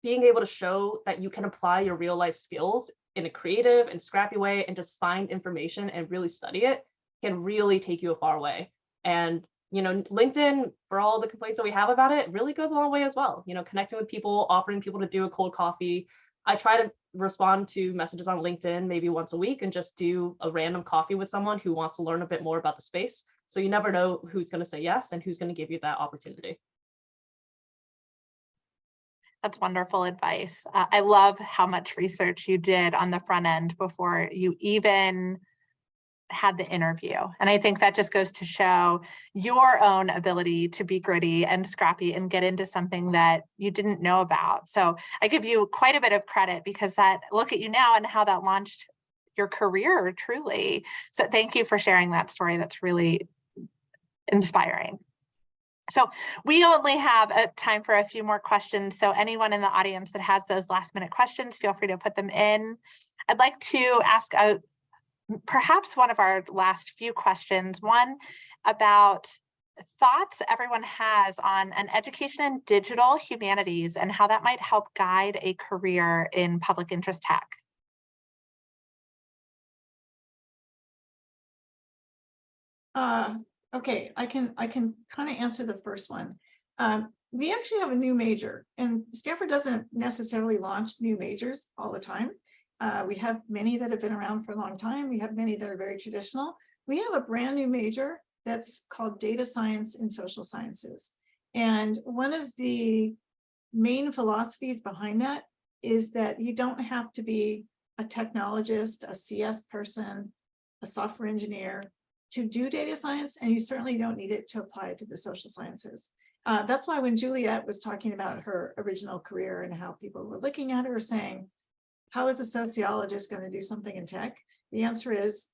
being able to show that you can apply your real life skills in a creative and scrappy way and just find information and really study it can really take you a far way. And you know, LinkedIn, for all the complaints that we have about it, really goes a long way as well. You know, connecting with people, offering people to do a cold coffee. I try to respond to messages on LinkedIn maybe once a week and just do a random coffee with someone who wants to learn a bit more about the space. So you never know who's going to say yes and who's going to give you that opportunity. That's wonderful advice. Uh, I love how much research you did on the front end before you even had the interview. And I think that just goes to show your own ability to be gritty and scrappy and get into something that you didn't know about. So I give you quite a bit of credit because that look at you now and how that launched your career truly. So thank you for sharing that story. That's really inspiring. So we only have a time for a few more questions. So anyone in the audience that has those last minute questions, feel free to put them in. I'd like to ask a, perhaps one of our last few questions, one about thoughts everyone has on an education in digital humanities and how that might help guide a career in public interest tech. Uh, okay, I can, I can kind of answer the first one. Um, we actually have a new major and Stanford doesn't necessarily launch new majors all the time. Uh, we have many that have been around for a long time. We have many that are very traditional. We have a brand new major that's called data science and social sciences. And one of the main philosophies behind that is that you don't have to be a technologist, a CS person, a software engineer to do data science, and you certainly don't need it to apply it to the social sciences. Uh, that's why when Juliet was talking about her original career and how people were looking at her saying, how is a sociologist going to do something in tech? The answer is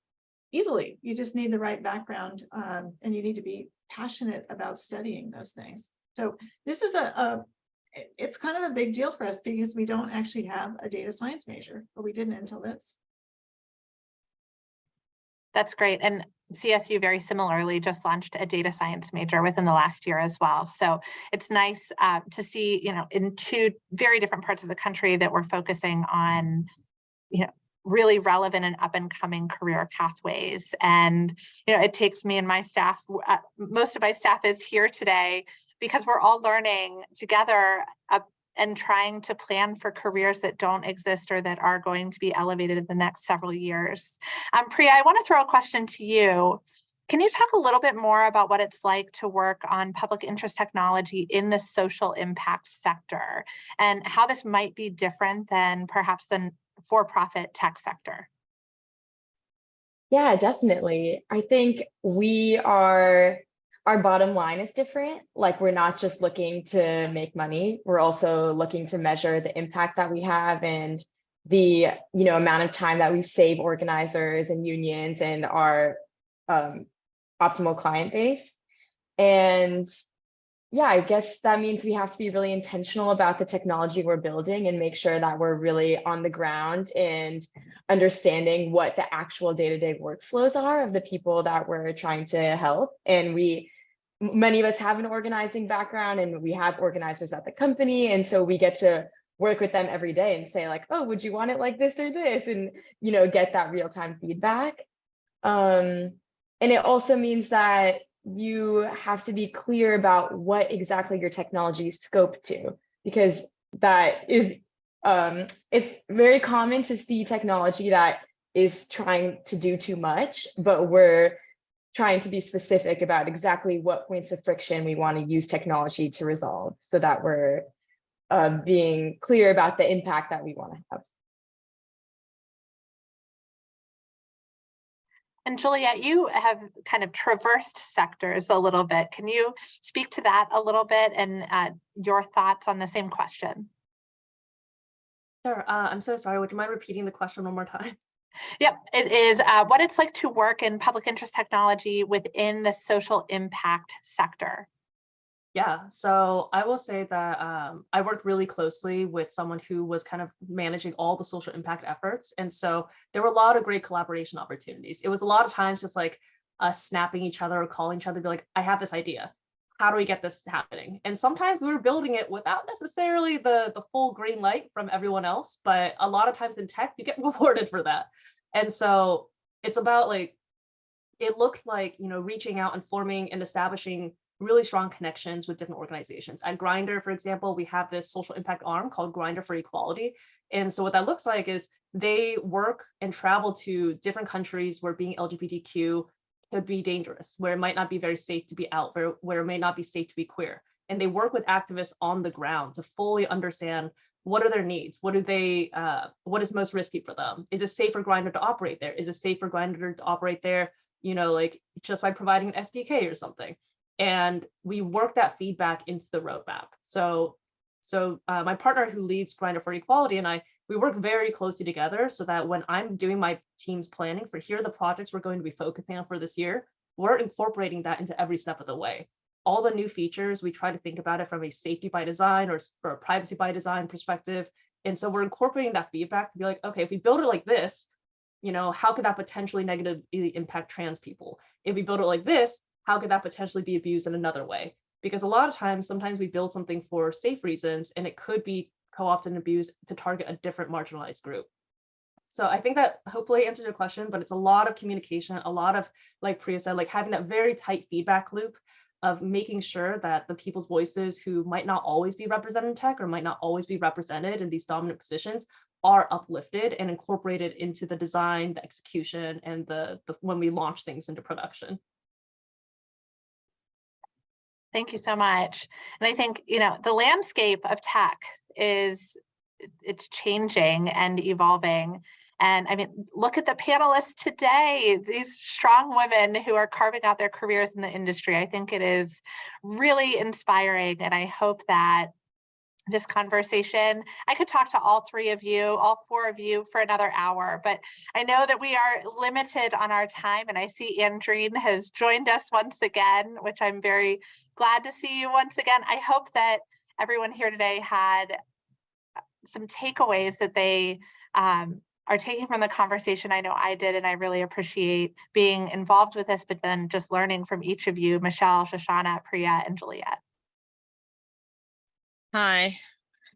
easily. You just need the right background um, and you need to be passionate about studying those things. So this is a, a, it's kind of a big deal for us because we don't actually have a data science major, but we didn't until this. That's great. And CSU very similarly just launched a data science major within the last year as well. So it's nice uh, to see, you know, in two very different parts of the country that we're focusing on, you know, really relevant and up and coming career pathways. And, you know, it takes me and my staff, uh, most of my staff is here today because we're all learning together uh, and trying to plan for careers that don't exist or that are going to be elevated in the next several years. Um, Priya, I want to throw a question to you. Can you talk a little bit more about what it's like to work on public interest technology in the social impact sector and how this might be different than perhaps the for-profit tech sector? Yeah, definitely. I think we are our bottom line is different. Like we're not just looking to make money. We're also looking to measure the impact that we have and the you know amount of time that we save organizers and unions and our um, optimal client base. And yeah, I guess that means we have to be really intentional about the technology we're building and make sure that we're really on the ground and understanding what the actual day-to-day -day workflows are of the people that we're trying to help. And we, many of us have an organizing background and we have organizers at the company. And so we get to work with them every day and say like, oh, would you want it like this or this? And, you know, get that real-time feedback. Um, and it also means that you have to be clear about what exactly your technology is scoped to, because that is, um, it's very common to see technology that is trying to do too much, but we're trying to be specific about exactly what points of friction we want to use technology to resolve so that we're uh, being clear about the impact that we want to have. And Juliet, you have kind of traversed sectors a little bit. Can you speak to that a little bit and uh, your thoughts on the same question? Sure. Uh, I'm so sorry. Would you mind repeating the question one more time? Yep, it is uh, what it's like to work in public interest technology within the social impact sector. Yeah, so I will say that um, I worked really closely with someone who was kind of managing all the social impact efforts. And so there were a lot of great collaboration opportunities. It was a lot of times just like us snapping each other or calling each other, be like, I have this idea. How do we get this happening? And sometimes we were building it without necessarily the, the full green light from everyone else, but a lot of times in tech, you get rewarded for that. And so it's about like it looked like, you know, reaching out and forming and establishing really strong connections with different organizations. At Grindr, for example, we have this social impact arm called Grindr for Equality. And so what that looks like is they work and travel to different countries where being LGBTQ could be dangerous, where it might not be very safe to be out, where, where it may not be safe to be queer. And they work with activists on the ground to fully understand what are their needs? What do they, uh, what is most risky for them? Is it safe for Grindr to operate there? Is it safe for Grindr to operate there, you know, like just by providing an SDK or something? And we work that feedback into the roadmap. So, so uh, my partner who leads Grindr for Equality and I, we work very closely together so that when I'm doing my team's planning for here are the projects we're going to be focusing on for this year, we're incorporating that into every step of the way. All the new features, we try to think about it from a safety by design or, or a privacy by design perspective. And so we're incorporating that feedback to be like, okay, if we build it like this, you know, how could that potentially negatively impact trans people? If we build it like this, how could that potentially be abused in another way? Because a lot of times, sometimes we build something for safe reasons and it could be co-opted and abused to target a different marginalized group. So I think that hopefully answers your question, but it's a lot of communication, a lot of, like Priya said, like having that very tight feedback loop of making sure that the people's voices who might not always be represented in tech or might not always be represented in these dominant positions are uplifted and incorporated into the design, the execution, and the, the when we launch things into production. Thank you so much. And I think, you know, the landscape of tech is, it's changing and evolving. And I mean, look at the panelists today, these strong women who are carving out their careers in the industry. I think it is really inspiring. And I hope that this conversation. I could talk to all three of you, all four of you for another hour, but I know that we are limited on our time and I see Andreen has joined us once again, which I'm very glad to see you once again. I hope that everyone here today had some takeaways that they um, are taking from the conversation. I know I did, and I really appreciate being involved with this, but then just learning from each of you, Michelle, Shoshana, Priya, and Juliet. Hi.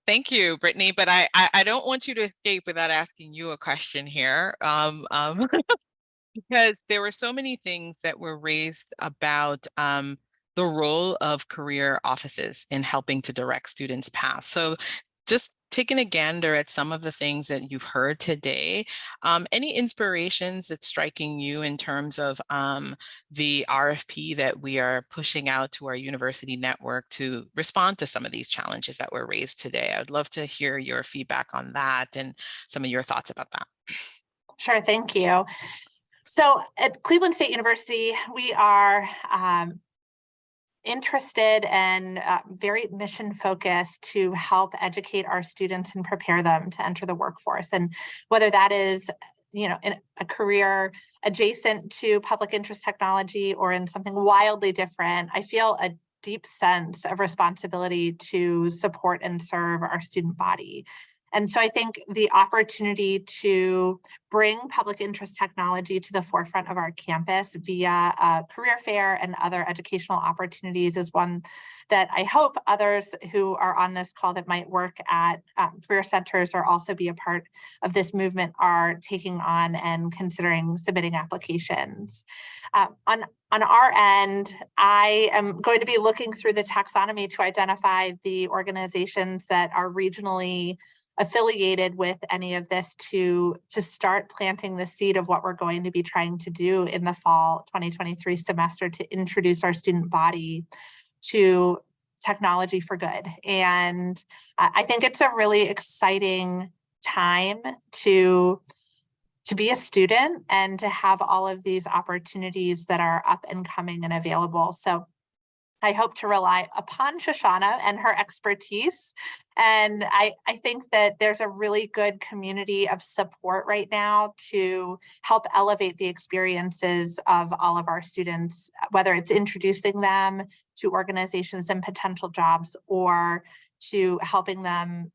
Thank you, Brittany, but I, I, I don't want you to escape without asking you a question here. Um, um, because there were so many things that were raised about um, the role of career offices in helping to direct students' paths. So just taking a gander at some of the things that you've heard today, um, any inspirations that's striking you in terms of um, the RFP that we are pushing out to our university network to respond to some of these challenges that were raised today? I would love to hear your feedback on that and some of your thoughts about that. Sure, thank you. So at Cleveland State University, we are um, interested and uh, very mission focused to help educate our students and prepare them to enter the workforce. And whether that is you know, in a career adjacent to public interest technology or in something wildly different, I feel a deep sense of responsibility to support and serve our student body. And so I think the opportunity to bring public interest technology to the forefront of our campus via career fair and other educational opportunities is one that I hope others who are on this call that might work at um, career centers or also be a part of this movement are taking on and considering submitting applications. Uh, on, on our end, I am going to be looking through the taxonomy to identify the organizations that are regionally affiliated with any of this to to start planting the seed of what we're going to be trying to do in the fall 2023 semester to introduce our student body to technology for good. And I think it's a really exciting time to to be a student and to have all of these opportunities that are up and coming and available. So I hope to rely upon Shoshana and her expertise. And I, I think that there's a really good community of support right now to help elevate the experiences of all of our students, whether it's introducing them to organizations and potential jobs or to helping them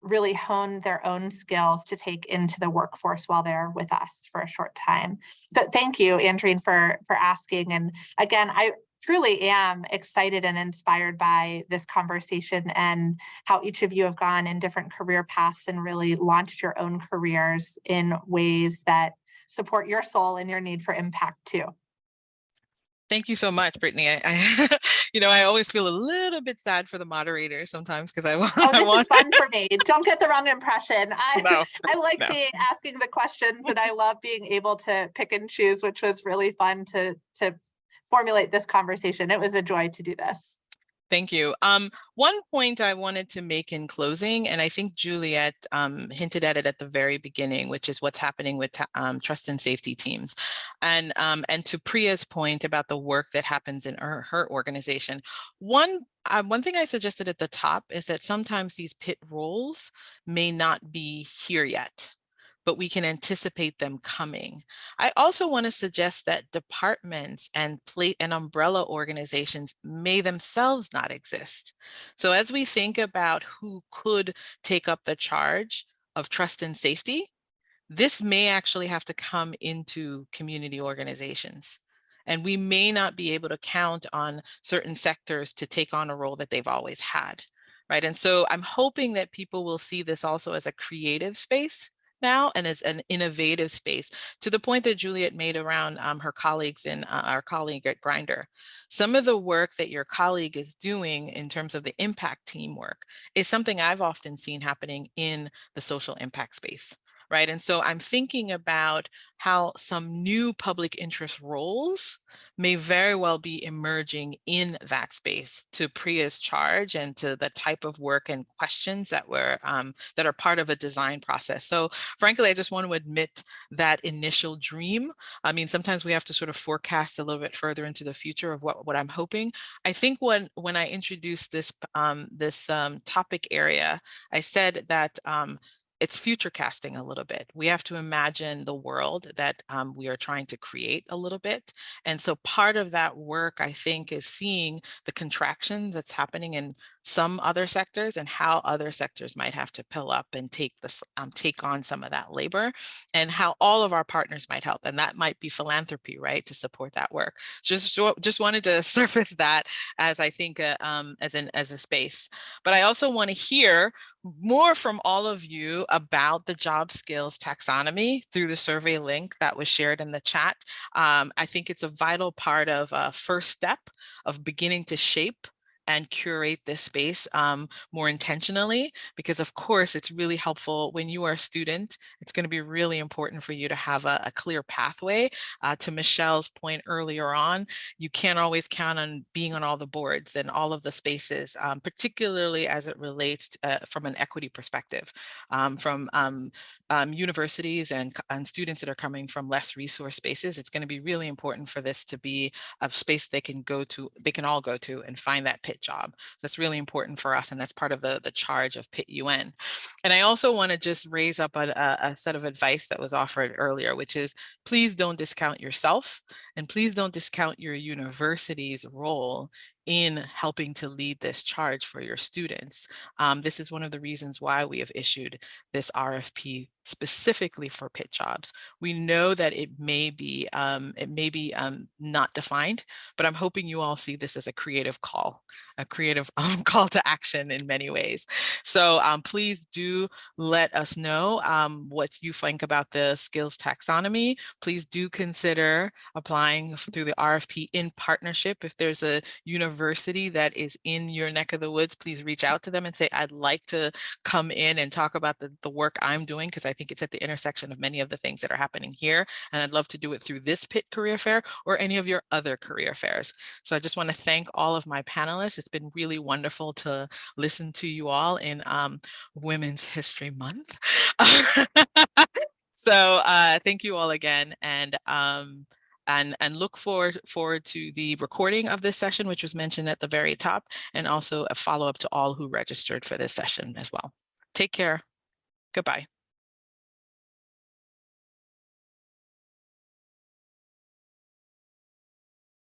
really hone their own skills to take into the workforce while they're with us for a short time. So thank you, Andreen, for, for asking. And again, I, truly am excited and inspired by this conversation and how each of you have gone in different career paths and really launched your own careers in ways that support your soul and your need for impact too. Thank you so much, Brittany. I, I you know, I always feel a little bit sad for the moderator sometimes because I want, Oh, this is fun for me. Don't get the wrong impression. I, No, I like no. being asking the questions and I love being able to pick and choose, which was really fun to, to formulate this conversation. It was a joy to do this. Thank you. Um, one point I wanted to make in closing, and I think Juliet um, hinted at it at the very beginning, which is what's happening with um, trust and safety teams. And, um, and to Priya's point about the work that happens in her, her organization, one, uh, one thing I suggested at the top is that sometimes these PIT roles may not be here yet but we can anticipate them coming. I also want to suggest that departments and plate and umbrella organizations may themselves not exist. So as we think about who could take up the charge of trust and safety, this may actually have to come into community organizations. And we may not be able to count on certain sectors to take on a role that they've always had. Right. And so I'm hoping that people will see this also as a creative space now and as an innovative space to the point that Juliet made around um, her colleagues and uh, our colleague at Grindr. Some of the work that your colleague is doing in terms of the impact teamwork is something I've often seen happening in the social impact space. Right. And so I'm thinking about how some new public interest roles may very well be emerging in that space to Priya's charge and to the type of work and questions that were um, that are part of a design process. So frankly, I just want to admit that initial dream. I mean, sometimes we have to sort of forecast a little bit further into the future of what, what I'm hoping. I think when, when I introduced this, um, this um, topic area, I said that um, it's future casting a little bit. We have to imagine the world that um, we are trying to create a little bit. And so part of that work, I think, is seeing the contraction that's happening in some other sectors and how other sectors might have to pill up and take this, um, take on some of that labor and how all of our partners might help. And that might be philanthropy, right, to support that work. Just, just wanted to surface that as I think uh, um, as an as a space. But I also want to hear more from all of you about the job skills taxonomy through the survey link that was shared in the chat. Um, I think it's a vital part of a first step of beginning to shape and curate this space um, more intentionally, because of course it's really helpful when you are a student, it's gonna be really important for you to have a, a clear pathway. Uh, to Michelle's point earlier on, you can't always count on being on all the boards and all of the spaces, um, particularly as it relates to, uh, from an equity perspective, um, from um, um, universities and, and students that are coming from less resource spaces. It's gonna be really important for this to be a space they can go to, they can all go to and find that pitch job. That's really important for us. And that's part of the, the charge of PIT UN. And I also want to just raise up a, a, a set of advice that was offered earlier, which is please don't discount yourself and please don't discount your university's role in helping to lead this charge for your students. Um, this is one of the reasons why we have issued this RFP specifically for PIT jobs. We know that it may be um, it may be um, not defined, but I'm hoping you all see this as a creative call, a creative um, call to action in many ways. So um, please do let us know um, what you think about the skills taxonomy. Please do consider applying through the RFP in partnership. If there's a university that is in your neck of the woods, please reach out to them and say, I'd like to come in and talk about the, the work I'm doing because I think it's at the intersection of many of the things that are happening here. And I'd love to do it through this PIT career fair or any of your other career fairs. So I just want to thank all of my panelists. It's been really wonderful to listen to you all in um, Women's History Month. so uh, thank you all again. And um, and, and look forward, forward to the recording of this session, which was mentioned at the very top, and also a follow up to all who registered for this session as well. Take care. Goodbye.